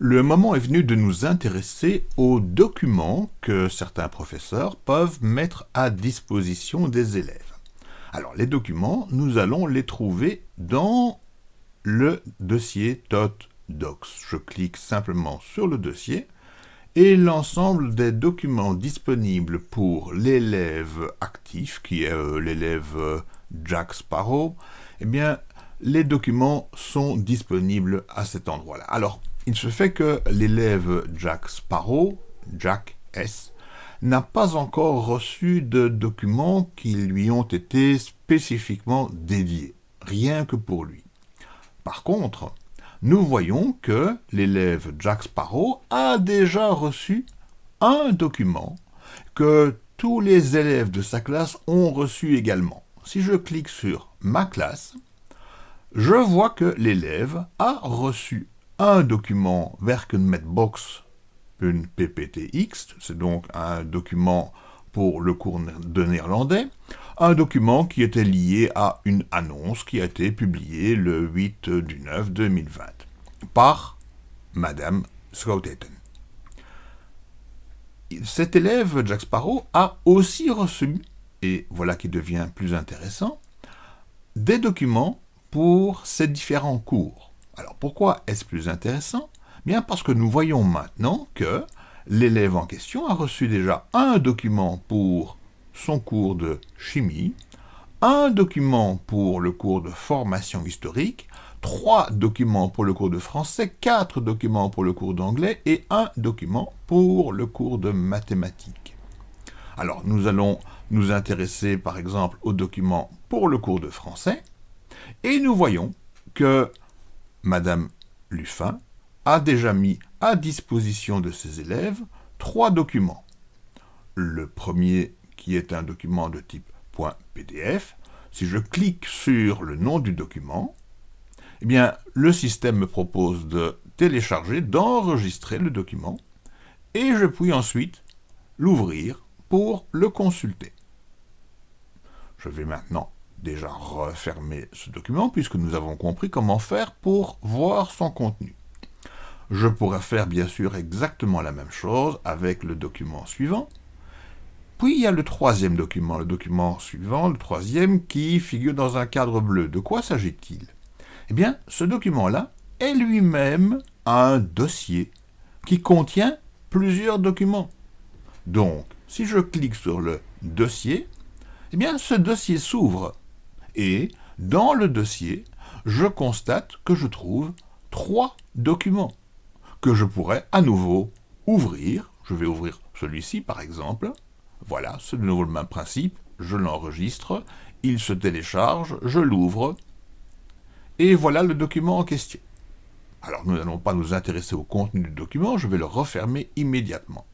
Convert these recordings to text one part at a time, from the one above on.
Le moment est venu de nous intéresser aux documents que certains professeurs peuvent mettre à disposition des élèves. Alors les documents, nous allons les trouver dans le dossier TOT-Docs. Je clique simplement sur le dossier et l'ensemble des documents disponibles pour l'élève actif, qui est euh, l'élève euh, Jack Sparrow, eh bien, les documents sont disponibles à cet endroit-là. Alors, il se fait que l'élève Jack Sparrow, Jack S, n'a pas encore reçu de documents qui lui ont été spécifiquement dédiés, rien que pour lui. Par contre, nous voyons que l'élève Jack Sparrow a déjà reçu un document que tous les élèves de sa classe ont reçu également. Si je clique sur « Ma classe », je vois que l'élève a reçu un document Werkenmetbox PPTX, c'est donc un document pour le cours de néerlandais, un document qui était lié à une annonce qui a été publiée le 8 du 9 2020 par Madame Schouten. Cet élève, Jack Sparrow, a aussi reçu, et voilà qui devient plus intéressant, des documents pour ces différents cours. Alors pourquoi est-ce plus intéressant? Bien parce que nous voyons maintenant que l'élève en question a reçu déjà un document pour son cours de chimie, un document pour le cours de formation historique, trois documents pour le cours de français, quatre documents pour le cours d'anglais et un document pour le cours de mathématiques. Alors, nous allons nous intéresser par exemple au document pour le cours de français et nous voyons que Madame Luffin a déjà mis à disposition de ses élèves trois documents. Le premier qui est un document de type .pdf, si je clique sur le nom du document, eh bien, le système me propose de télécharger, d'enregistrer le document, et je puis ensuite l'ouvrir pour le consulter. Je vais maintenant déjà refermer ce document, puisque nous avons compris comment faire pour voir son contenu. Je pourrais faire bien sûr exactement la même chose avec le document suivant. Puis il y a le troisième document, le document suivant, le troisième, qui figure dans un cadre bleu. De quoi s'agit-il? Eh bien, ce document-là est lui-même un dossier qui contient plusieurs documents. Donc, si je clique sur le dossier, eh bien, ce dossier s'ouvre. Et, dans le dossier, je constate que je trouve trois documents que je pourrais à nouveau ouvrir. Je vais ouvrir celui-ci par exemple. Voilà, c'est de nouveau le même principe. Je l'enregistre, il se télécharge, je l'ouvre, et voilà le document en question. Alors nous n'allons pas nous intéresser au contenu du document, je vais le refermer immédiatement.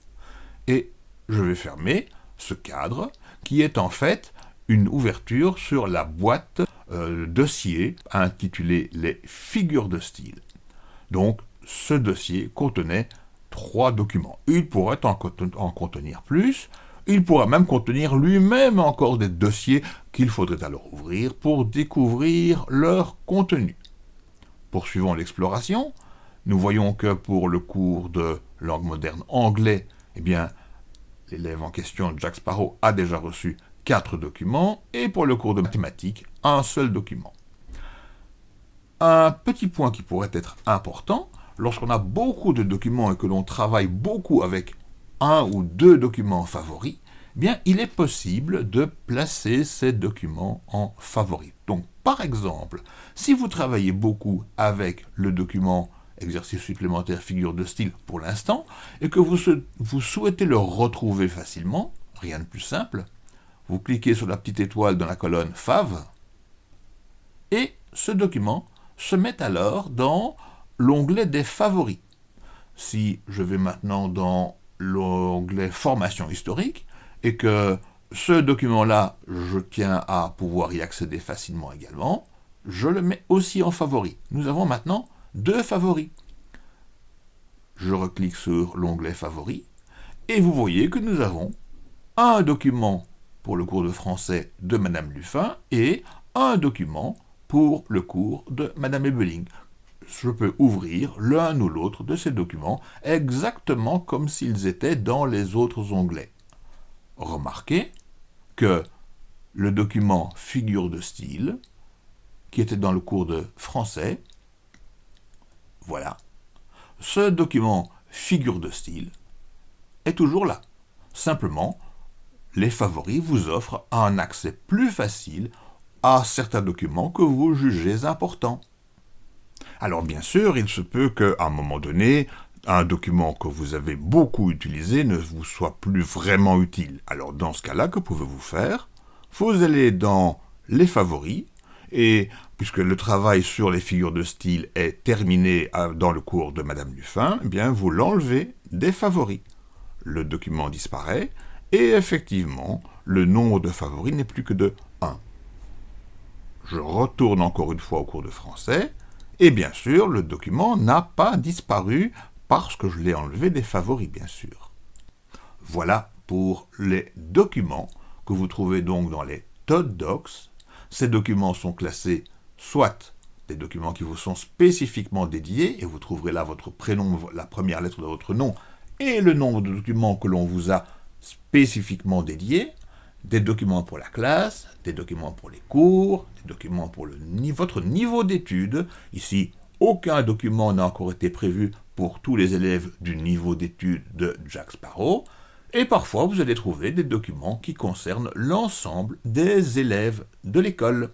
Et je vais fermer ce cadre qui est en fait une ouverture sur la boîte euh, dossier intitulée « Les figures de style ». Donc ce dossier contenait trois documents. Il pourrait en, contenir plus, il pourrait même contenir lui-même encore des dossiers qu'il faudrait alors ouvrir pour découvrir leur contenu. Poursuivons l'exploration, nous voyons que pour le cours de langue moderne anglais, eh bien, l'élève en question, Jack Sparrow, a déjà reçu quatre documents, et pour le cours de mathématiques, un seul document. Un petit point qui pourrait être important, lorsqu'on a beaucoup de documents et que l'on travaille beaucoup avec un ou deux documents favoris, eh bien, il est possible de placer ces documents en favoris. Donc, par exemple, si vous travaillez beaucoup avec le document exercice supplémentaire figure de style pour l'instant, et que vous souhaitez le retrouver facilement, rien de plus simple, vous cliquez sur la petite étoile dans la colonne Fav, et ce document se met alors dans l'onglet des favoris. Si je vais maintenant dans l'onglet formation historique, et que ce document-là, je tiens à pouvoir y accéder facilement également, je le mets aussi en favori. Nous avons maintenant deux favoris. Je reclique sur l'onglet favoris, et vous voyez que nous avons un document le cours de français de Madame Luffin et un document pour le cours de Madame Ebeling je peux ouvrir l'un ou l'autre de ces documents exactement comme s'ils étaient dans les autres onglets. Remarquez que le document figure de style, qui était dans le cours de français, voilà, ce document figure de style est toujours là. Simplement, les favoris vous offrent un accès plus facile à certains documents que vous jugez importants. Alors bien sûr, il se peut qu'à un moment donné, un document que vous avez beaucoup utilisé ne vous soit plus vraiment utile. Alors dans ce cas-là, que pouvez-vous faire? Vous allez dans les favoris, et puisque le travail sur les figures de style est terminé euh, dans le cours de Madame Dufin, eh bien vous l'enlevez des favoris. Le document disparaît, et effectivement, le nombre de favoris n'est plus que de 1. Je retourne encore une fois au cours de français, et bien sûr, le document n'a pas disparu parce que je l'ai enlevé des favoris, bien sûr. Voilà pour les documents que vous trouvez donc dans les Todd Docs. Ces documents sont classés soit des documents qui vous sont spécifiquement dédiés, et vous trouverez là votre prénom, la première lettre de votre nom, et le nombre de documents que l'on vous a spécifiquement dédiés, des documents pour la classe, des documents pour les cours, des documents pour votre niveau d'études. Ici, aucun document n'a encore été prévu pour tous les élèves du niveau d'études de Jack Sparrow. Et parfois, vous allez trouver des documents qui concernent l'ensemble des élèves de l'école.